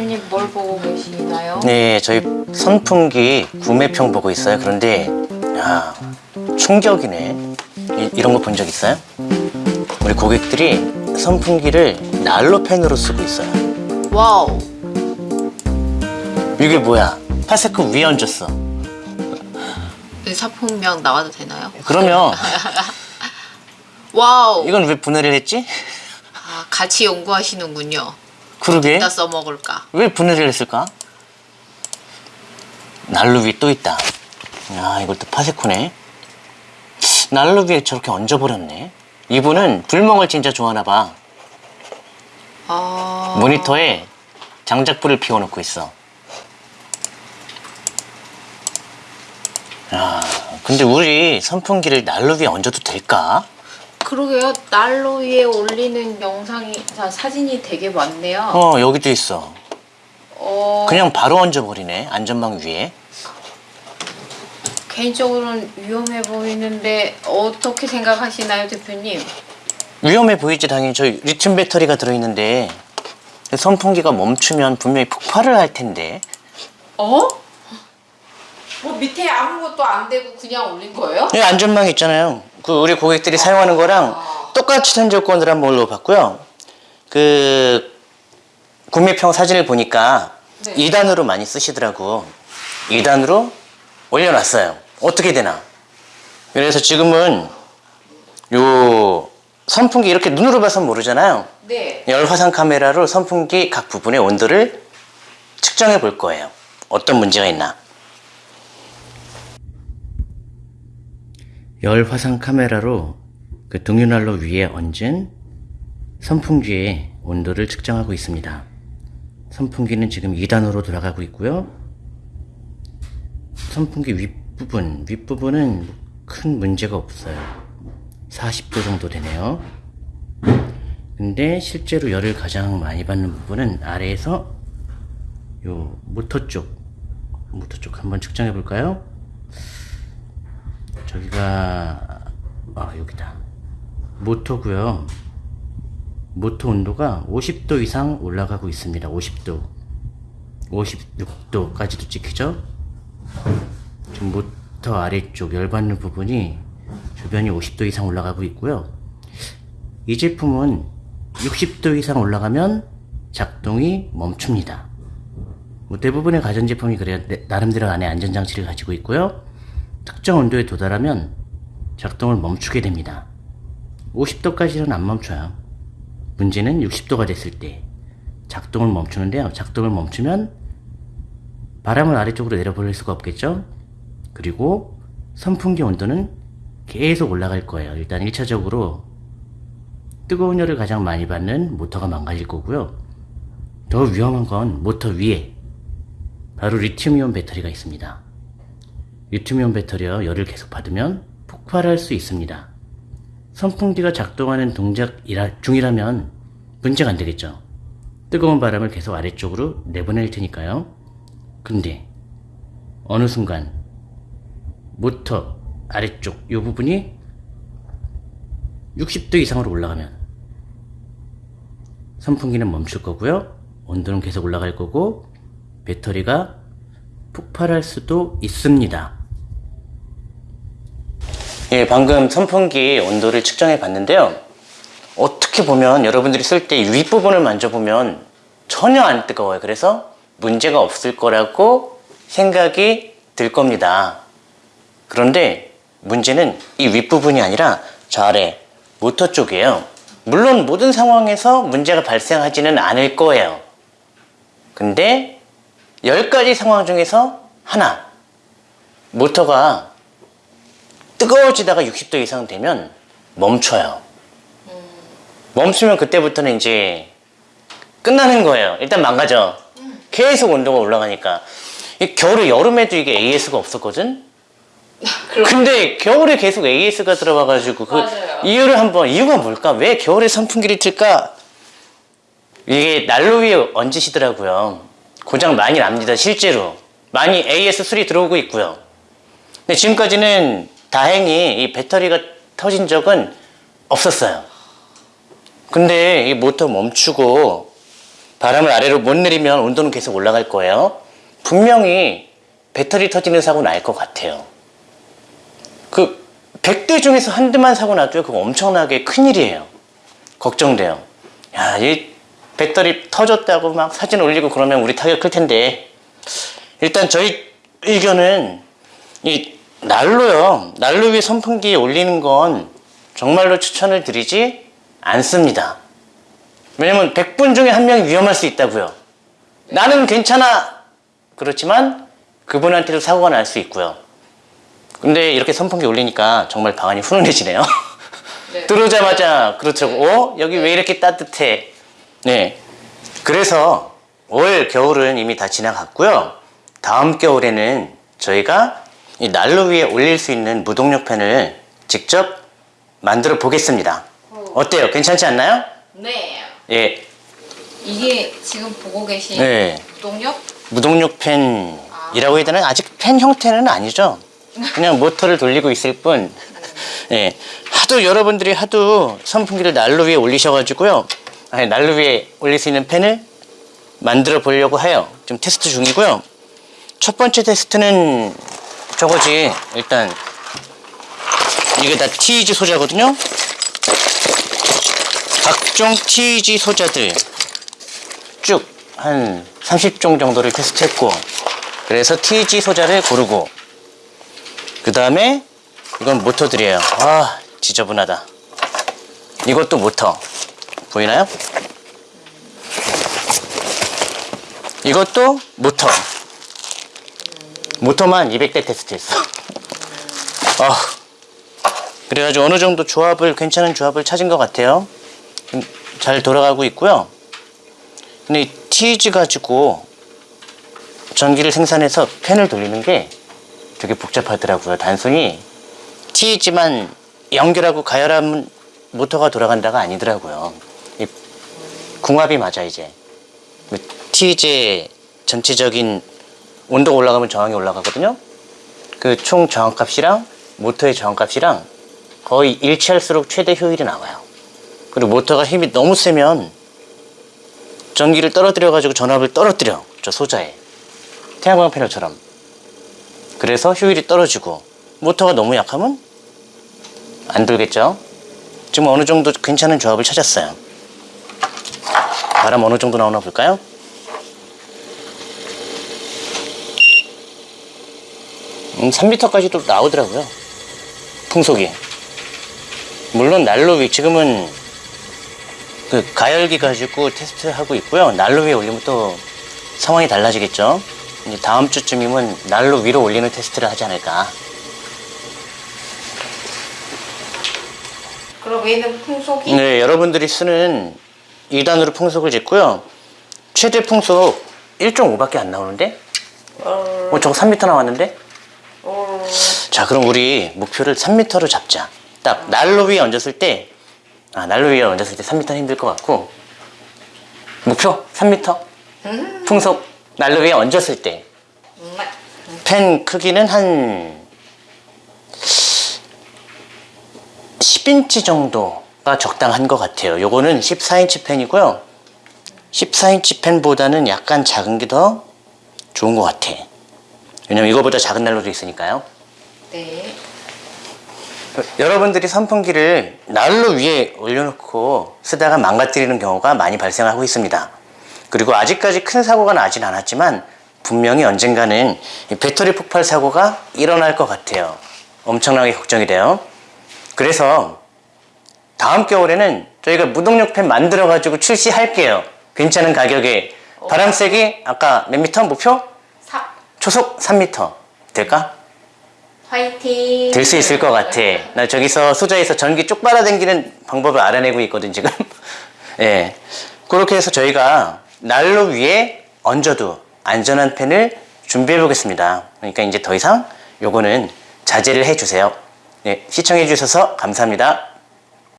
대표님 뭘 보고 계시나요? 네, 저희 선풍기 구매평 보고 있어요. 그런데 야 충격이네. 이런 거 본 적 있어요? 우리 고객들이 선풍기를 난로 팬으로 쓰고 있어요. Wow. 이게 뭐야? 파세코 위에 얹었어. 상품명 나와도 되나요? 그러면 wow. 이건 왜 분해를 했지? 아, 같이 연구하시는군요. 그러게 어디다 써먹을까? 왜 분해를 했을까? 난로 위에 또 있다. 야 이것도 파세코네. 난로 위에 저렇게 얹어버렸네. 이분은 불멍을 진짜 좋아하나 봐. 아. 모니터에 장작불을 피워놓고 있어. 야, 근데 우리 선풍기를 난로 위에 얹어도 될까? 그러게요. 난로 위에 올리는 영상이, 자, 사진이 되게 많네요. 어, 여기도 있어. 어, 그냥 바로 얹어버리네, 안전망 위에. 개인적으로는 위험해 보이는데 어떻게 생각하시나요, 대표님? 위험해 보이지, 당연히. 저 리튬 배터리가 들어있는데, 선풍기가 멈추면 분명히 폭발을 할 텐데. 어? 뭐 밑에 아무것도 안 대고 그냥 올린 거예요? 여기 안전망 있잖아요. 그 우리 고객들이 사용하는 거랑 똑같이 된 조건을 한번 올려봤고요. 그 구매평 사진을 보니까 네. 2단으로 많이 쓰시더라고. 2단으로 올려놨어요. 어떻게 되나? 그래서 지금은 요 선풍기 이렇게 눈으로 봐서 모르잖아요. 네. 열 화상 카메라로 선풍기 각 부분의 온도를 측정해 볼 거예요. 어떤 문제가 있나? 열 화상 카메라로 그 등유난로 위에 얹은 선풍기의 온도를 측정하고 있습니다. 선풍기는 지금 2단으로 돌아가고 있고요. 선풍기 윗부분, 윗부분은 큰 문제가 없어요. 40도 정도 되네요. 근데 실제로 열을 가장 많이 받는 부분은 아래에서 요 모터 쪽, 모터 쪽 한번 측정해 볼까요? 저기가 아 여기다. 모터고요. 모터 온도가 50도 이상 올라가고 있습니다. 50도. 56도까지도 찍히죠? 지금 모터 아래쪽 열받는 부분이 주변이 50도 이상 올라가고 있고요. 이 제품은 60도 이상 올라가면 작동이 멈춥니다. 뭐 대부분의 가전제품이 그래야 내- 나름대로 안에 안전장치를 가지고 있고요 특정 온도에 도달하면 작동을 멈추게 됩니다. 50도까지는 안 멈춰요. 문제는 60도가 됐을 때 작동을 멈추는데요. 작동을 멈추면 바람을 아래쪽으로 내려보낼 수가 없겠죠? 그리고 선풍기 온도는 계속 올라갈 거예요. 일단 1차적으로 뜨거운 열을 가장 많이 받는 모터가 망가질 거고요. 더 위험한 건 모터 위에 바로 리튬이온 배터리가 있습니다. 리튬이온 배터리와 열을 계속 받으면 폭발할 수 있습니다. 선풍기가 작동하는 동작 중이라면 문제가 안 되겠죠. 뜨거운 바람을 계속 아래쪽으로 내보낼 테니까요. 근데 어느 순간 모터 아래쪽 이 부분이 60도 이상으로 올라가면 선풍기는 멈출 거고요. 온도는 계속 올라갈 거고 배터리가 폭발할 수도 있습니다. 예, 방금 선풍기 온도를 측정해 봤는데요. 어떻게 보면 여러분들이 쓸 때 윗부분을 만져보면 전혀 안 뜨거워요. 그래서 문제가 없을 거라고 생각이 들 겁니다. 그런데 문제는 이 윗부분이 아니라 저 아래 모터 쪽이에요. 물론 모든 상황에서 문제가 발생하지는 않을 거예요. 근데 10가지 상황 중에서 하나 모터가 뜨거워지다가 60도 이상 되면 멈춰요 멈추면 그때부터는 이제 끝나는 거예요 일단 망가져 계속 온도가 올라가니까 이 겨울에 여름에도 이게 AS가 없었거든 근데 겨울에 계속 AS가 들어와 가지고 그 맞아요. 이유를 한번 이유가 뭘까 왜 겨울에 선풍기를 틀까 이게 난로 위에 얹으시더라고요. 고장 많이 납니다, 실제로. 많이 AS3 들어오고 있고요. 근데 지금까지는 다행히 이 배터리가 터진 적은 없었어요. 근데 이 모터 멈추고 바람을 아래로 못 내리면 온도는 계속 올라갈 거예요. 분명히 배터리 터지는 사고 날 것 같아요. 그 100대 중에서 한 대만 사고 나도 그거 엄청나게 큰일이에요. 걱정돼요. 야, 이 배터리 터졌다고 막 사진 올리고 그러면 우리 타격 클 텐데. 일단 저희 의견은 이 난로요. 난로 위에 선풍기 올리는 건 정말로 추천을 드리지 않습니다. 왜냐면 100분 중에 한 명이 위험할 수 있다고요. 나는 괜찮아. 그렇지만 그분한테도 사고가 날 수 있고요. 근데 이렇게 선풍기 올리니까 정말 방안이 훈훈해지네요. 네. 들어오자마자 그렇더라고. 어? 여기 왜 이렇게 따뜻해? 네. 그래서 올 겨울은 이미 다 지나갔고요. 다음 겨울에는 저희가 이 난로 위에 올릴 수 있는 무동력 팬을 직접 만들어 보겠습니다. 어때요? 괜찮지 않나요? 네. 예. 이게 지금 보고 계신 네. 동력? 무동력 팬이라고 해야 되나? 아직 팬 형태는 아니죠. 그냥 모터를 돌리고 있을 뿐. 예. 하도 여러분들이 하도 선풍기를 난로 위에 올리셔가지고요. 아니, 난로 위에 올릴 수 있는 팬을 만들어 보려고 해요. 지금 테스트 중이고요. 첫 번째 테스트는 저거지. 일단 이게 다 TEG 소자거든요. 각종 TEG 소자들 쭉 한 30종 정도를 테스트했고 그래서 TG 소자를 고르고 그 다음에 이건 모터들이에요 아 지저분하다 이것도 모터 보이나요? 이것도 모터 모터만 200대 테스트했어 아 그래가지고 어느 정도 조합을 괜찮은 조합을 찾은 것 같아요 좀잘 돌아가고 있고요 근데 이 TG 가지고 전기를 생산해서 팬을 돌리는 게 되게 복잡하더라고요. 단순히 TG만 연결하고 가열하면 모터가 돌아간다가 아니더라고요. 이 궁합이 맞아 이제. TG의 전체적인 온도가 올라가면 저항이 올라가거든요. 그 총 저항값이랑 모터의 저항값이랑 거의 일치할수록 최대 효율이 나와요. 그리고 모터가 힘이 너무 세면 전기를 떨어뜨려 가지고 전압을 떨어뜨려 저 소자에 태양광 패널처럼 그래서 효율이 떨어지고 모터가 너무 약하면 안 돌겠죠 지금 어느 정도 괜찮은 조합을 찾았어요 바람 어느 정도 나오나 볼까요? 음, 3m까지도 나오더라고요 풍속이 물론 난로 위 지금은 그 가열기 가지고 테스트하고 있고요. 난로 위에 올리면 또 상황이 달라지겠죠. 이제 다음 주쯤이면 난로 위로 올리는 테스트를 하지 않을까. 그럼 얘는 풍속이 네, 여러분들이 쓰는 2단으로 풍속을 짓고요. 최대 풍속 1.5밖에 안 나오는데? 어, 어, 저거 3m 나왔는데? 어, 자, 그럼 우리 목표를 3m로 잡자. 딱 난로 위에 얹었을 때, 아, 난로 위에 얹었을 때 3m는 힘들 것 같고, 목표 3m. 음, 풍속 난로 위에 얹었을 때, 음, 펜 크기는 한 10인치 정도가 적당한 것 같아요. 요거는 14인치 펜이고요. 14인치 펜보다는 약간 작은 게 더 좋은 것 같아. 왜냐면 이거보다 작은 난로도 있으니까요. 네. 여러분들이 선풍기를 난로 위에 올려놓고 쓰다가 망가뜨리는 경우가 많이 발생하고 있습니다. 그리고 아직까지 큰 사고가 나진 않았지만 분명히 언젠가는 이 배터리 폭발 사고가 일어날 것 같아요. 엄청나게 걱정이 돼요. 그래서 다음 겨울에는 저희가 무동력 팬 만들어 가지고 출시할게요. 괜찮은 가격에 바람 세기 아까 몇 미터 목표? 사 초속 3미터 될까? 화이팅. 될 수 있을 것 같아. 나 저기서 소자에서 전기 쭉 빨아당기는 방법을 알아내고 있거든 지금. 예, 그렇게 해서 저희가 난로 위에 얹어도 안전한 펜을 준비해 보겠습니다. 그러니까 이제 더 이상 요거는 자제를 해주세요. 네, 시청해 주셔서 감사합니다.